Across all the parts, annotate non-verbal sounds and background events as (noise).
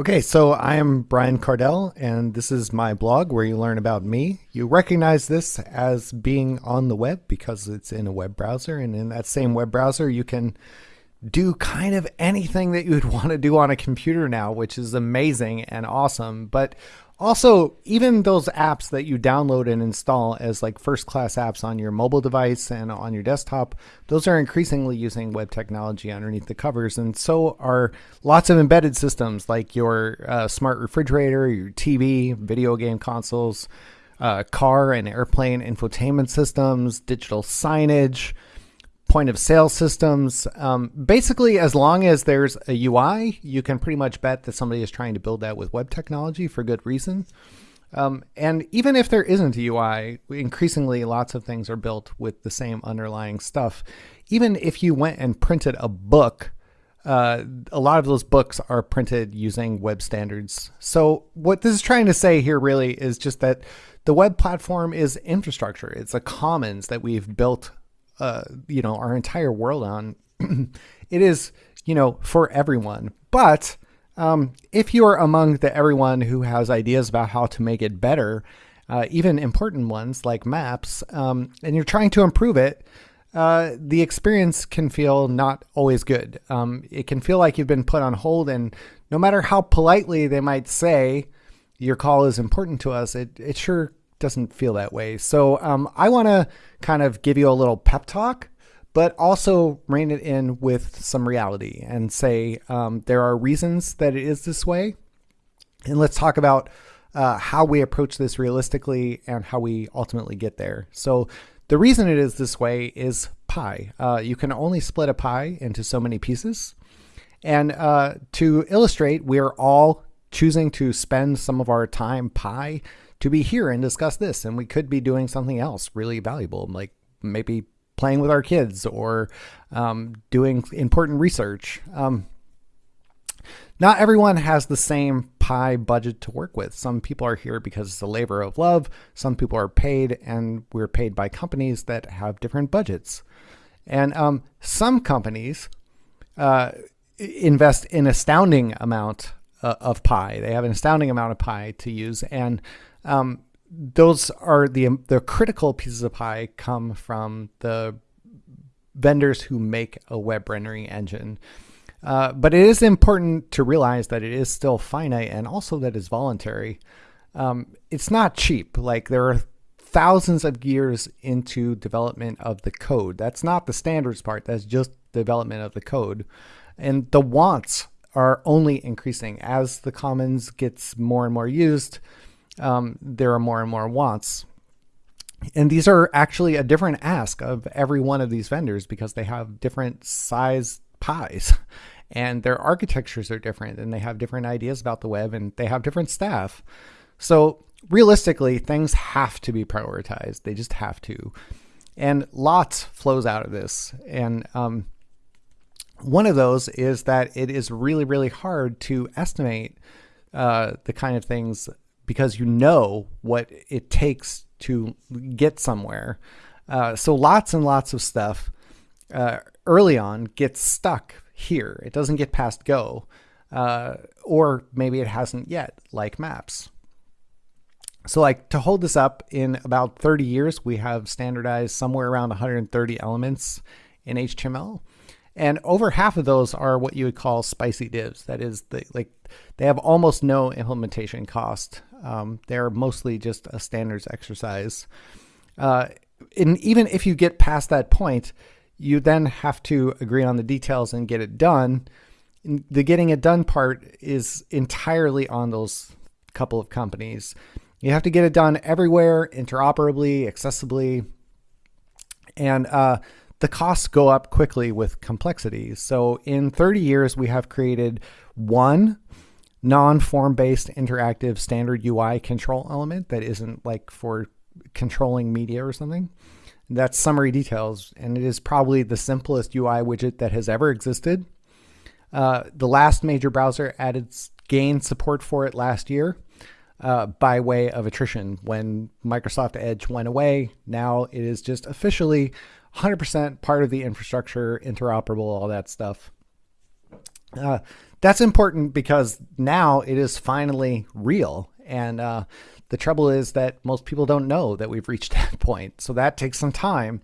Okay, so I am Brian Kardell, and this is my blog where you learn about me. You recognize this as being on the web because it's in a web browser, and in that same web browser, you can do kind of anything that you would (laughs) want to do on a computer now, which is amazing and awesome. But also, even those apps that you download and install as like first class apps on your mobile device and on your desktop, those are increasingly using web technology underneath the covers. And so are lots of embedded systems like your uh, smart refrigerator, your TV, video game consoles, uh, car and airplane infotainment systems, digital signage point of sale systems. Um, basically, as long as there's a UI, you can pretty much bet that somebody is trying to build that with web technology for good reason. Um, and even if there isn't a UI, increasingly lots of things are built with the same underlying stuff. Even if you went and printed a book, uh, a lot of those books are printed using web standards. So what this is trying to say here really is just that the web platform is infrastructure. It's a commons that we've built uh, you know, our entire world on. (clears throat) it is, you know, for everyone. But um, if you are among the everyone who has ideas about how to make it better, uh, even important ones like maps, um, and you're trying to improve it, uh, the experience can feel not always good. Um, it can feel like you've been put on hold, and no matter how politely they might say your call is important to us, it, it sure doesn't feel that way. So um, I want to kind of give you a little pep talk, but also rein it in with some reality and say um, there are reasons that it is this way. And let's talk about uh, how we approach this realistically and how we ultimately get there. So the reason it is this way is pie. Uh, you can only split a pie into so many pieces. And uh, to illustrate, we're all choosing to spend some of our time pie to be here and discuss this. And we could be doing something else really valuable, like maybe playing with our kids or um, doing important research. Um, not everyone has the same pie budget to work with. Some people are here because it's a labor of love. Some people are paid, and we're paid by companies that have different budgets. And um, some companies uh, invest an astounding amount uh, of pie. They have an astounding amount of pie to use, and um, those are the the critical pieces of pie come from the vendors who make a web rendering engine. Uh, but it is important to realize that it is still finite and also that it's voluntary. Um, it's not cheap. Like there are thousands of years into development of the code. That's not the standards part. That's just development of the code. And the wants are only increasing as the commons gets more and more used um, there are more and more wants. And these are actually a different ask of every one of these vendors because they have different size pies (laughs) and their architectures are different and they have different ideas about the web and they have different staff. So realistically, things have to be prioritized. They just have to. And lots flows out of this. And um, one of those is that it is really, really hard to estimate uh, the kind of things because you know what it takes to get somewhere. Uh, so lots and lots of stuff uh, early on gets stuck here. It doesn't get past go, uh, or maybe it hasn't yet, like maps. So like to hold this up in about 30 years, we have standardized somewhere around 130 elements in HTML. And over half of those are what you would call spicy divs. That is, the, like they have almost no implementation cost. Um, they're mostly just a standards exercise. Uh, and even if you get past that point, you then have to agree on the details and get it done. The getting it done part is entirely on those couple of companies. You have to get it done everywhere, interoperably, accessibly, and uh, the costs go up quickly with complexity. So in 30 years, we have created one non-form based interactive standard UI control element that isn't like for controlling media or something. That's summary details, and it is probably the simplest UI widget that has ever existed. Uh, the last major browser added gained support for it last year uh, by way of attrition. When Microsoft Edge went away, now it is just officially 100% part of the infrastructure, interoperable, all that stuff. Uh, that's important because now it is finally real. And uh, the trouble is that most people don't know that we've reached (laughs) that point. So that takes some time.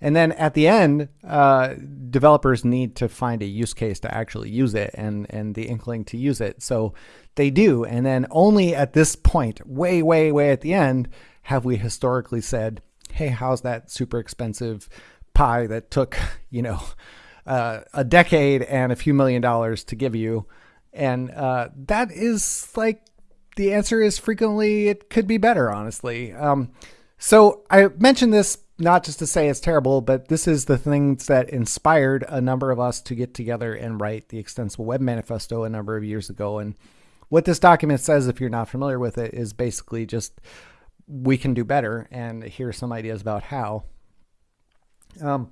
And then at the end, uh, developers need to find a use case to actually use it and, and the inkling to use it. So they do. And then only at this point, way, way, way at the end, have we historically said, hey, how's that super expensive pie that took, (laughs) you know, uh, a decade and a few million dollars to give you? And uh, that is like the answer is frequently it could be better, honestly. Um, so I mentioned this not just to say it's terrible, but this is the things that inspired a number of us to get together and write the Extensible Web Manifesto a number of years ago. And what this document says, if you're not familiar with it, is basically just we can do better. And here's some ideas about how. Um,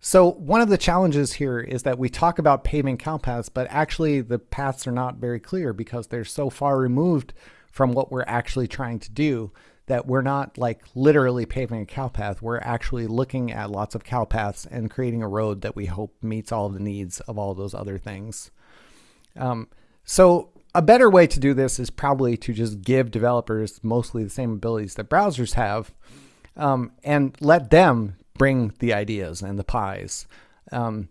so one of the challenges here is that we talk about paving cow paths, but actually the paths are not very clear because they're so far removed from what we're actually trying to do that we're not like literally paving a cow path. We're actually looking at lots of cow paths and creating a road that we hope meets all of the needs of all those other things. Um, so a better way to do this is probably to just give developers mostly the same abilities that browsers have um, and let them bring the ideas and the pies. Um,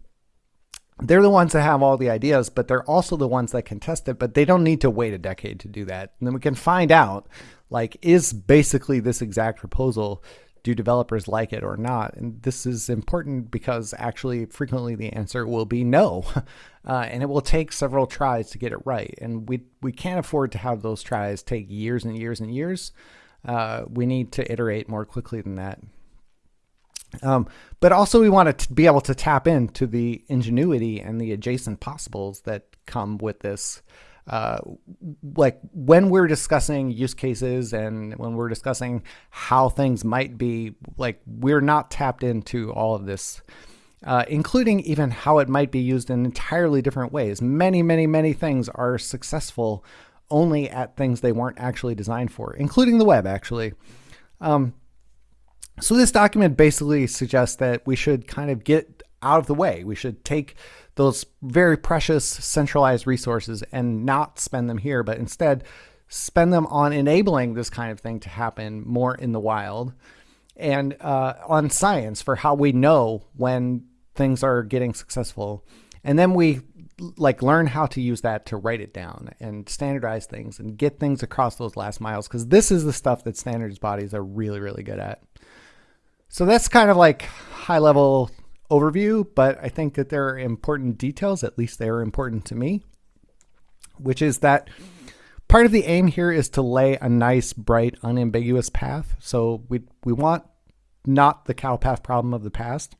they're the ones that have all the ideas, but they're also the ones that can test it, but they don't need to wait a decade to do that. And then we can find out, like, is basically this exact proposal, do developers like it or not? And this is important because actually frequently the answer will be no. (laughs) Uh, and it will take several tries to get it right. And we, we can't afford to have those tries take years and years and years. Uh, we need to iterate more quickly than that. Um, but also we want to be able to tap into the ingenuity and the adjacent possibles that come with this. Uh, like when we're discussing use cases and when we're discussing how things might be, like we're not tapped into all of this, uh, including even how it might be used in entirely different ways. Many, many, many things are successful only at things they weren't actually designed for, including the web, actually. Um, so this document basically suggests that we should kind of get out of the way. We should take those very precious centralized resources and not spend them here, but instead spend them on enabling this kind of thing to happen more in the wild and uh, on science for how we know when things are getting successful. And then we like learn how to use that to write it down and standardize things and get things across those last miles because this is the stuff that standards bodies are really, really good at. So that's kind of like high level overview, but I think that there are important details, at least they are important to me, which is that part of the aim here is to lay a nice, bright, unambiguous path. So we, we want not the cow path problem of the past.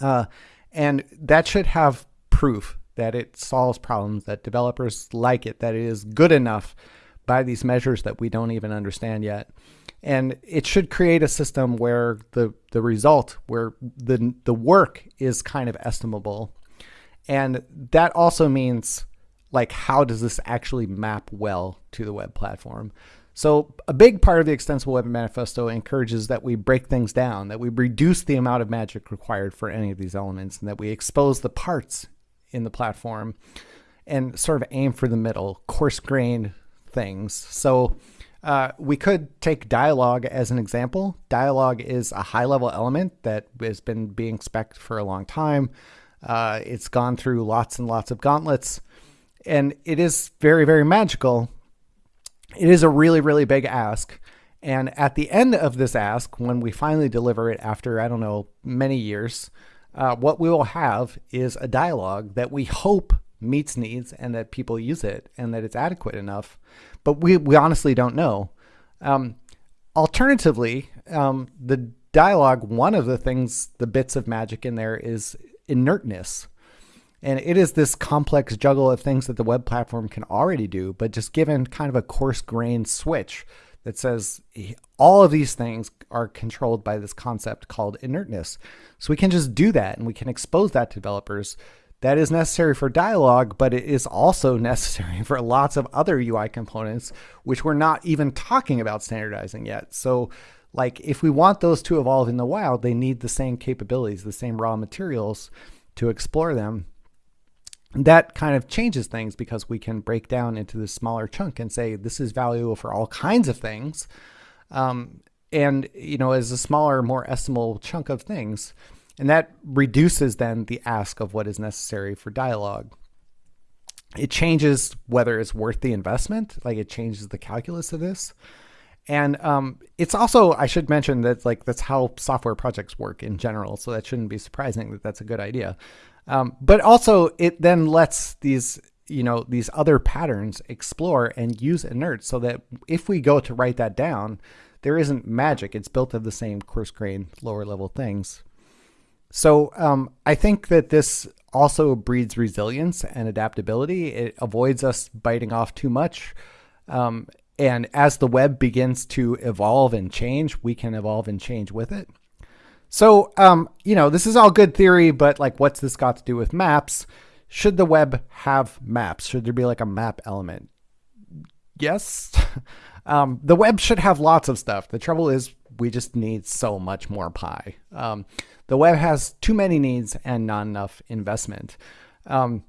Uh, and that should have proof that it solves problems, that developers like it, that it is good enough by these measures that we don't even understand yet and it should create a system where the the result where the the work is kind of estimable. And that also means like how does this actually map well to the web platform? So a big part of the extensible web manifesto encourages that we break things down that we reduce the amount of magic required for any of these elements and that we expose the parts in the platform and sort of aim for the middle coarse grained things. So uh, we could take dialogue as an example. Dialogue is a high level element that has been being spec for a long time. Uh, it's gone through lots and lots of gauntlets, and it is very, very magical. It is a really, really big ask. And at the end of this ask, when we finally deliver it after, I don't know, many years, uh, what we will have is a dialogue that we hope meets needs and that people use it and that it's adequate enough. But we, we honestly don't know. Um, alternatively, um, the dialogue, one of the things, the bits of magic in there is inertness. And it is this complex juggle of things that the web platform can already do, but just given kind of a coarse grained switch that says all of these things are controlled by this concept called inertness. So we can just do that and we can expose that to developers that is necessary for dialogue, but it is also necessary (laughs) for lots of other UI components, which we're not even talking about standardizing yet. So like if we want those to evolve in the wild, they need the same capabilities, the same raw materials to explore them. that kind of changes things because we can break down into this smaller chunk and say this is valuable for all kinds of things. Um, and, you know, as a smaller, more estimable chunk of things. And that reduces then the ask of what is necessary for dialogue. It changes whether it's worth the investment, like it changes the calculus of this. And um, it's also, I should mention that like that's how software projects work in general. So that shouldn't be surprising that that's a good idea. Um, but also it then lets these, you know, these other patterns explore and use inert so that if we go to write that down, there isn't magic. It's built of the same coarse grain, lower level things. So um, I think that this also breeds resilience and adaptability. It avoids us biting off too much. Um, and as the web begins to evolve and change, we can evolve and change with it. So, um, you know, this is all good theory, but like, what's this got to do with maps? Should the web have maps? Should there be like a map element? Yes. (laughs) um, the web should have lots of stuff. The trouble is we just need so much more pie. Um, the web has too many needs and not enough investment. Um,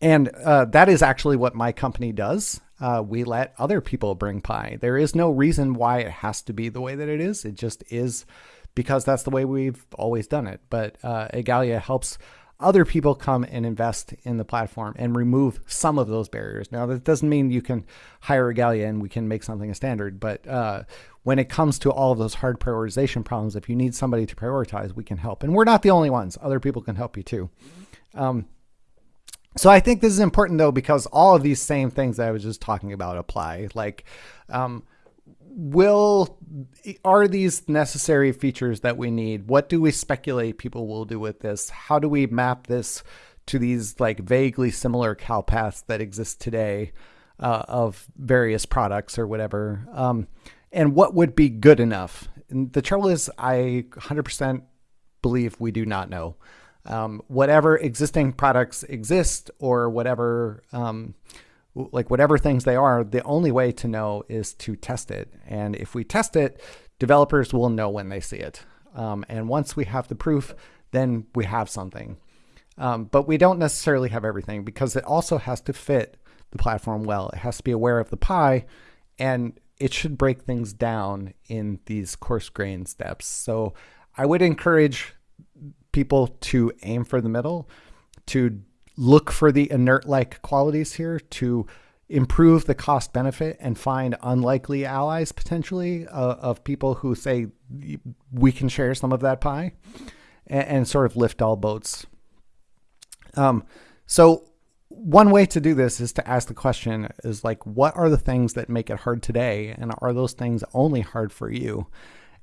and uh, that is actually what my company does uh, we let other people bring pie. There is no reason why it has to be the way that it is. It just is because that's the way we've always done it. But uh, Igalia helps other people come and invest in the platform and remove some of those barriers. Now, that doesn't mean you can hire Igalia and we can make something a standard, but uh, when it comes to all of those hard prioritization problems, if you need somebody to prioritize, we can help. And we're not the only ones. Other people can help you too. Um, so I think this is important though, because all of these same things that I was just talking about apply. Like, um, will are these necessary features that we need? What do we speculate people will do with this? How do we map this to these like vaguely similar cow paths that exist today uh, of various products or whatever? Um, and what would be good enough? And the trouble is, I 100% believe we do not know um, whatever existing products exist or whatever um, like whatever things they are, the only way to know is to test it. And if we test it, developers will know when they see it. Um, and once we have the proof, then we have something. Um, but we don't necessarily have everything because it also has to fit the platform well. It has to be aware of the pie and it should break things down in these coarse grain steps. So I would encourage people to aim for the middle, to look for the inert like qualities here, to improve the cost benefit and find unlikely allies potentially uh, of people who say we can share some of that pie and, and sort of lift all boats. Um, so one way to do this is to ask the question is like, what are the things that make it hard today? And are those things only hard for you?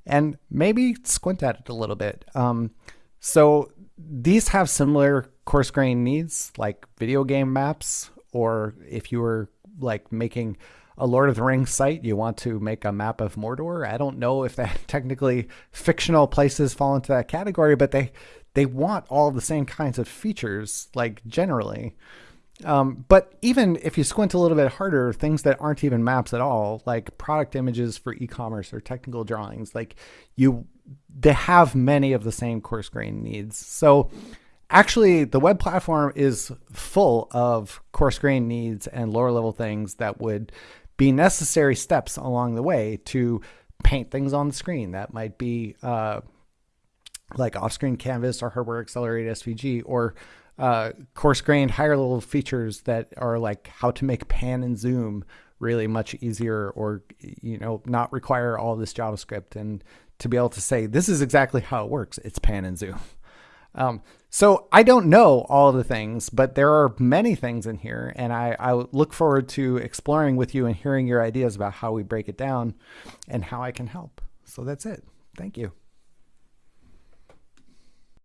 And maybe squint at it a little bit. Um, so these have similar coarse grain needs like video game maps, or if you were like making a Lord of the Rings site, you want to make a map of Mordor. I don't know if that (laughs) technically fictional places fall into that category, but they they want all the same kinds of features, like generally. Um, but even if you squint a little bit harder, things that aren't even maps at all, like product images for e-commerce or technical drawings, like you they have many of the same coarse grain needs. So actually the web platform is full of coarse grain needs and lower level things that would be necessary steps along the way to paint things on the screen. That might be uh, like off-screen canvas or hardware accelerated SVG or uh, coarse grained higher level features that are like how to make pan and zoom really much easier or you know not require all this JavaScript and to be able to say, this is exactly how it works. It's pan and zoom. (laughs) Um, so I don't know all the things, but there are many things in here, and I, I look forward to exploring with you and hearing your ideas about how we break it down and how I can help. So that's it. Thank you.